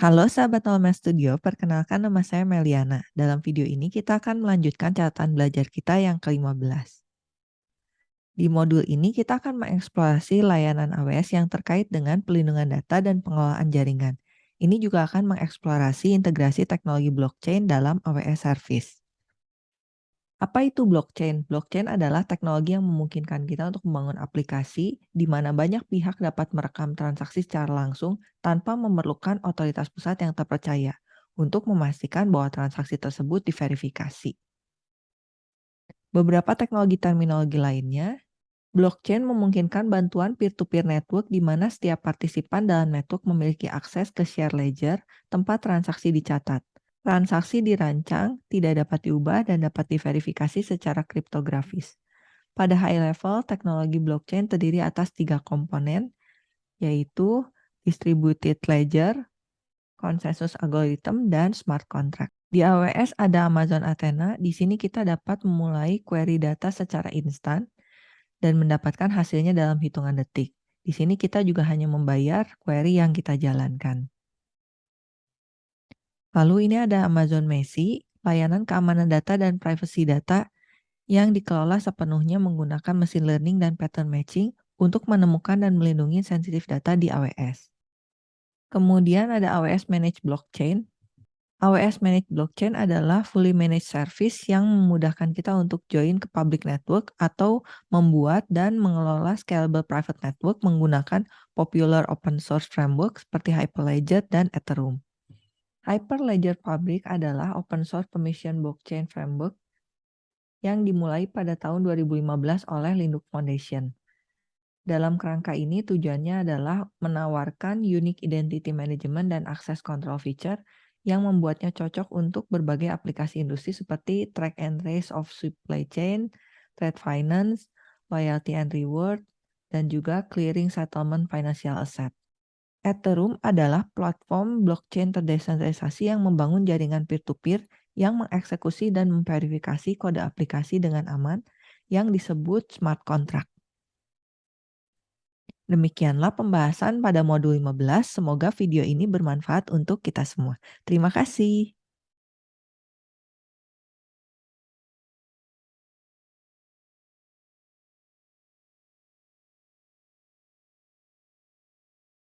Halo sahabat Alma Studio, perkenalkan nama saya Meliana. Dalam video ini kita akan melanjutkan catatan belajar kita yang ke-15. Di modul ini kita akan mengeksplorasi layanan AWS yang terkait dengan pelindungan data dan pengelolaan jaringan. Ini juga akan mengeksplorasi integrasi teknologi blockchain dalam AWS Service. Apa itu blockchain? Blockchain adalah teknologi yang memungkinkan kita untuk membangun aplikasi di mana banyak pihak dapat merekam transaksi secara langsung tanpa memerlukan otoritas pusat yang terpercaya untuk memastikan bahwa transaksi tersebut diverifikasi. Beberapa teknologi terminologi lainnya, blockchain memungkinkan bantuan peer-to-peer -peer network di mana setiap partisipan dalam network memiliki akses ke share ledger tempat transaksi dicatat. Transaksi dirancang, tidak dapat diubah, dan dapat diverifikasi secara kriptografis. Pada high level, teknologi blockchain terdiri atas tiga komponen, yaitu distributed ledger, consensus algorithm, dan smart contract. Di AWS ada Amazon Athena, di sini kita dapat memulai query data secara instan dan mendapatkan hasilnya dalam hitungan detik. Di sini kita juga hanya membayar query yang kita jalankan. Lalu ini ada Amazon Messi, layanan keamanan data dan privacy data yang dikelola sepenuhnya menggunakan mesin learning dan pattern matching untuk menemukan dan melindungi sensitif data di AWS. Kemudian ada AWS Managed Blockchain. AWS Managed Blockchain adalah fully managed service yang memudahkan kita untuk join ke public network atau membuat dan mengelola scalable private network menggunakan popular open source framework seperti Hyperledger dan Ethereum. Hyperledger Fabric adalah open source permission blockchain framework yang dimulai pada tahun 2015 oleh Linux Foundation. Dalam kerangka ini tujuannya adalah menawarkan unique identity management dan access control feature yang membuatnya cocok untuk berbagai aplikasi industri seperti track and trace of supply chain, trade finance, loyalty and reward, dan juga clearing settlement financial asset. Ethereum adalah platform blockchain terdesentralisasi yang membangun jaringan peer-to-peer yang mengeksekusi dan memverifikasi kode aplikasi dengan aman yang disebut smart contract. Demikianlah pembahasan pada modul 15. Semoga video ini bermanfaat untuk kita semua. Terima kasih.